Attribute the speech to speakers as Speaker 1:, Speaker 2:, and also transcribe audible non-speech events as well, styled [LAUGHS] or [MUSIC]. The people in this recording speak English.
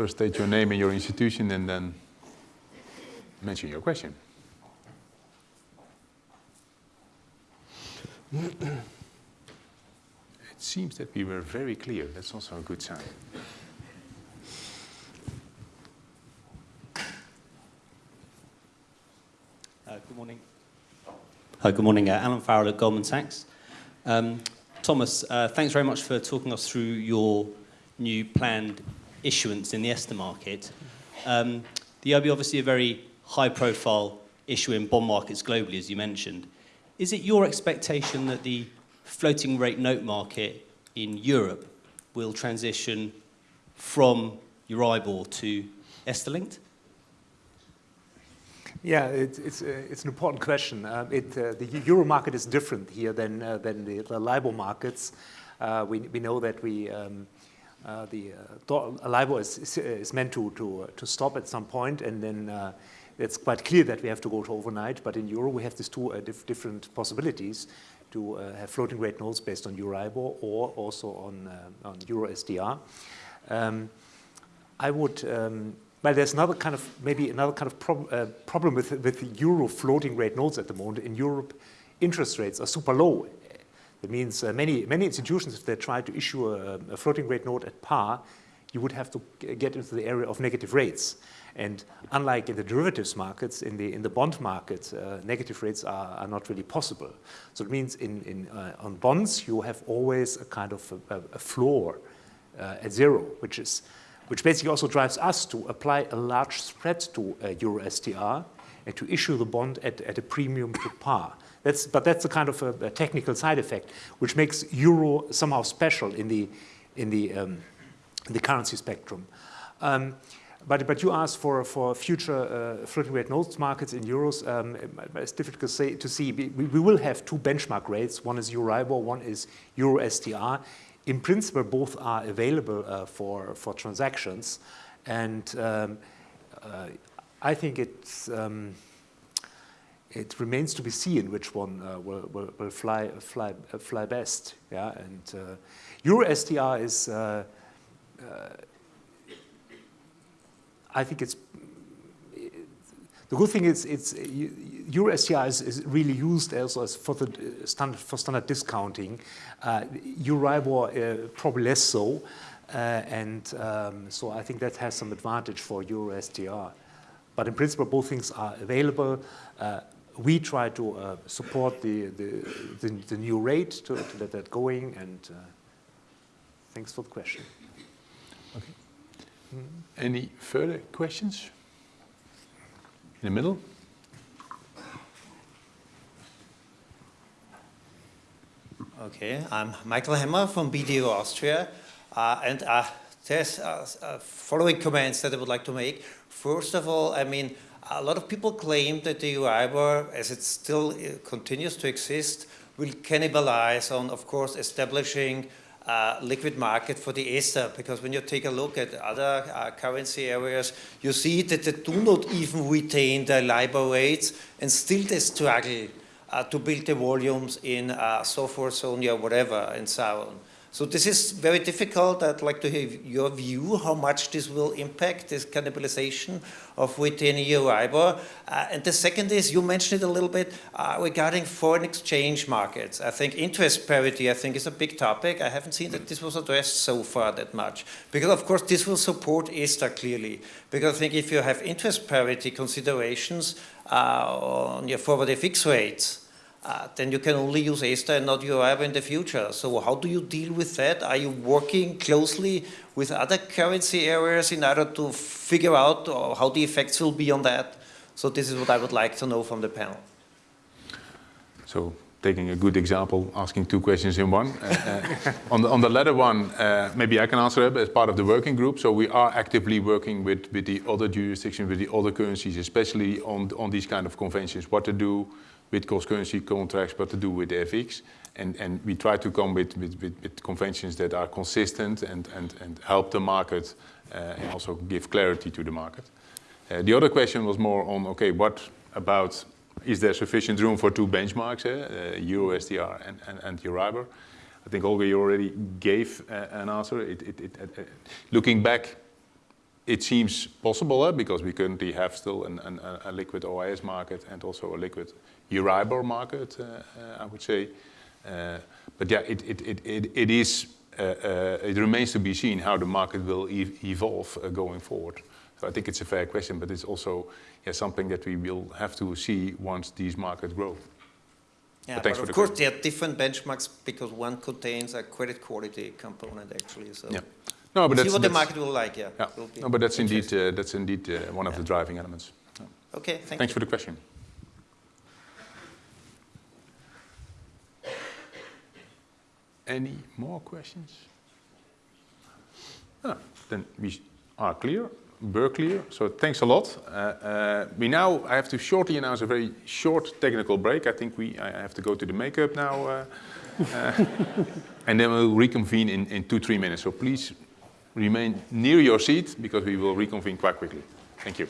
Speaker 1: first state your name and your institution and then mention your question. it seems that we were very clear. That's also a good sign.
Speaker 2: Uh, good morning. Uh, good morning, uh, Alan Farrell at Goldman Sachs. Um, Thomas, uh, thanks very much for talking us through your new planned issuance in the ESTR market. Um, the EIB obviously a very high-profile issue in bond markets globally, as you mentioned. Is it your expectation that the floating rate note market in Europe will transition from Euribor to ESTR linked?
Speaker 3: Yeah, it, it's, uh, it's an important question. Uh, it, uh, the euro market is different here than, uh, than the, the LIBOR markets. Uh, we, we know that we, um, uh, the LIBOR is, is, is, meant to, to, to stop at some point, and then it's quite clear that we have to go to overnight. But in euro, we have these two diff different possibilities to have floating rate notes based on Euribor or also on, on Euro STR. Um, I would um, well, there's another kind of, maybe another kind of prob uh, problem with, with euro floating rate notes at the moment. In Europe, interest rates are super low. That means uh, many, many institutions, if they try to issue a, a, floating rate note at par, you would have to get into the area of negative rates. And unlike in the derivatives markets, in the, in the bond market, uh, negative rates are, are not really possible. So it means in, in, uh, on bonds, you have always a kind of a, a floor uh, at zero, which is which basically also drives us to apply a large spread to uh, Euro STR to issue the bond at, at a premium to par. That's, but that's a kind of a, a, technical side effect, which makes euro somehow special in the, in the, um, in the currency spectrum. Um, but, but you asked for, for future uh, floating rate notes markets in euros. Um, it's difficult to, say, to see. We, we, will have two benchmark rates. One is Euribor, one is Euro STR in principle, both are available uh, for, for transactions. And um, uh, I think it's, um, it remains to be seen which one uh, will, will, will, fly, fly, uh, fly best. Yeah? And uh, Euro STR is, uh, I think it's the good thing is, it's Euro STR is, is really used also as for the standard for standard discounting. Uh, Euribor uh, probably less so, uh, and um, so I think that has some advantage for Euro STR. But in principle, both things are available. Uh, we try to uh, support the, the, the, the, new rate to, to let that going, and uh, thanks for the question.
Speaker 1: Okay. Mm -hmm. Any further questions? In the middle?
Speaker 4: Okay, I'm Michael Hemmer from BDO Austria, uh, and uh, there's uh, uh, following comments that I would like to make. First of all, I mean, a lot of people claim that the Euribor, as it still uh, continues to exist, will cannibalize on, of course, establishing uh, liquid market for the ESTR because when you take a look at other uh, currency areas, you see that they do not even retain their LIBOR rates and still they struggle uh, to build the volumes in uh, SOFR, SONIA, whatever, and so on. So this is very difficult. I'd like to hear your view, how much this will impact this cannibalization of within Euribor. Uh, and the second is, you mentioned it a little bit uh, regarding foreign exchange markets. I think interest parity, I think, is a big topic. I haven't seen that this was addressed so far that much. Because, of course, this will support ESTR clearly. Because I think if you have interest parity considerations uh, on your forward FX rates, uh, then you can only use ESTR and not Euribor in the future. So how do you deal with that? Are you working closely with other currency areas in order to figure out uh, how the effects will be on that? So this is what I would like to know from the panel.
Speaker 1: So taking a good example, asking two questions in one. Uh, uh, on, the, on the latter one, uh, maybe I can answer it as part of the working group. So we are actively working with, with the other jurisdictions, with the other currencies, especially on, on these kind of conventions, what to do, with cross-currency contracts, but to do with FX. And, and we try to come with, with, with, with conventions that are consistent and, and, and help the market uh, and also give clarity to the market. Uh, the other question was more on, okay, what about, is there sufficient room for two benchmarks, eh? uh, and, and, and Euribor? I think Olga, you already gave uh, an answer. It, it, it, uh, looking back, it seems possible uh, because we currently have still an, an, a liquid OIS market and also a liquid Euribor market, uh, uh, I would say. Uh, but yeah, it, it, it, it, it is, uh, uh, it remains to be seen how the market will e evolve uh, going forward. So I think it's a fair question, but it's also yeah, something that we will have to see once these markets grow.
Speaker 4: Yeah,
Speaker 1: But
Speaker 4: but of
Speaker 1: the
Speaker 4: course there are different benchmarks because one contains a credit quality component actually. So
Speaker 1: Yeah. No, but
Speaker 4: see
Speaker 1: that's,
Speaker 4: what the market will like. Yeah.
Speaker 1: yeah.
Speaker 4: Will
Speaker 1: No, but that's indeed uh, that's indeed uh, one of the driving elements.
Speaker 4: Okay. Thank
Speaker 1: Thanks
Speaker 4: you.
Speaker 1: for the question. Any more questions? Ah, then we are clear, we're. So thanks a lot. Uh, uh, we now I have to shortly announce a very short technical break. I think we I have to go to the makeup now, uh, uh, [LAUGHS] and then we'll reconvene in, in two three minutes. So please remain near your seat because we will reconvene quite quickly. Thank you.